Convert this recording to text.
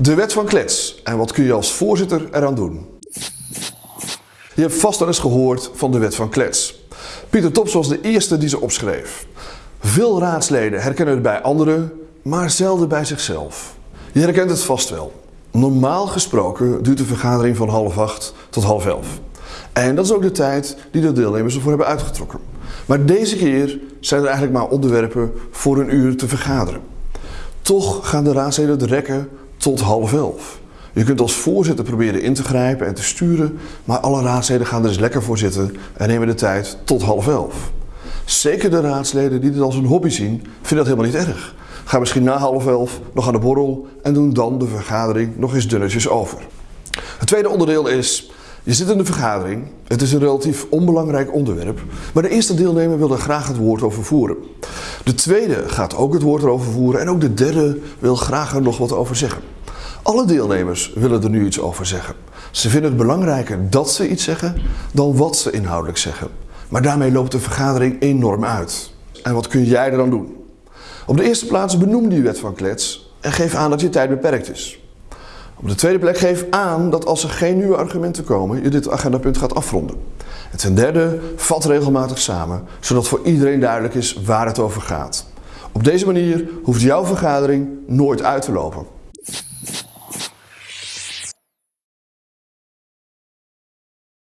De wet van klets. En wat kun je als voorzitter eraan doen? Je hebt vast al eens gehoord van de wet van klets. Pieter Tops was de eerste die ze opschreef. Veel raadsleden herkennen het bij anderen, maar zelden bij zichzelf. Je herkent het vast wel. Normaal gesproken duurt de vergadering van half acht tot half elf. En dat is ook de tijd die de deelnemers ervoor hebben uitgetrokken. Maar deze keer zijn er eigenlijk maar onderwerpen voor een uur te vergaderen. Toch gaan de raadsleden het rekken tot half elf. Je kunt als voorzitter proberen in te grijpen en te sturen, maar alle raadsleden gaan er eens lekker voor zitten en nemen de tijd tot half elf. Zeker de raadsleden die dit als een hobby zien, vinden dat helemaal niet erg. Ga misschien na half elf nog aan de borrel en doen dan de vergadering nog eens dunnetjes over. Het tweede onderdeel is, je zit in de vergadering, het is een relatief onbelangrijk onderwerp, maar de eerste deelnemer wil er graag het woord over voeren. De tweede gaat ook het woord erover voeren en ook de derde wil graag er nog wat over zeggen. Alle deelnemers willen er nu iets over zeggen. Ze vinden het belangrijker dat ze iets zeggen dan wat ze inhoudelijk zeggen. Maar daarmee loopt de vergadering enorm uit. En wat kun jij er dan doen? Op de eerste plaats benoem die wet van klets en geef aan dat je tijd beperkt is. Op de tweede plek geef aan dat als er geen nieuwe argumenten komen, je dit agendapunt gaat afronden. En ten derde, vat regelmatig samen, zodat voor iedereen duidelijk is waar het over gaat. Op deze manier hoeft jouw vergadering nooit uit te lopen.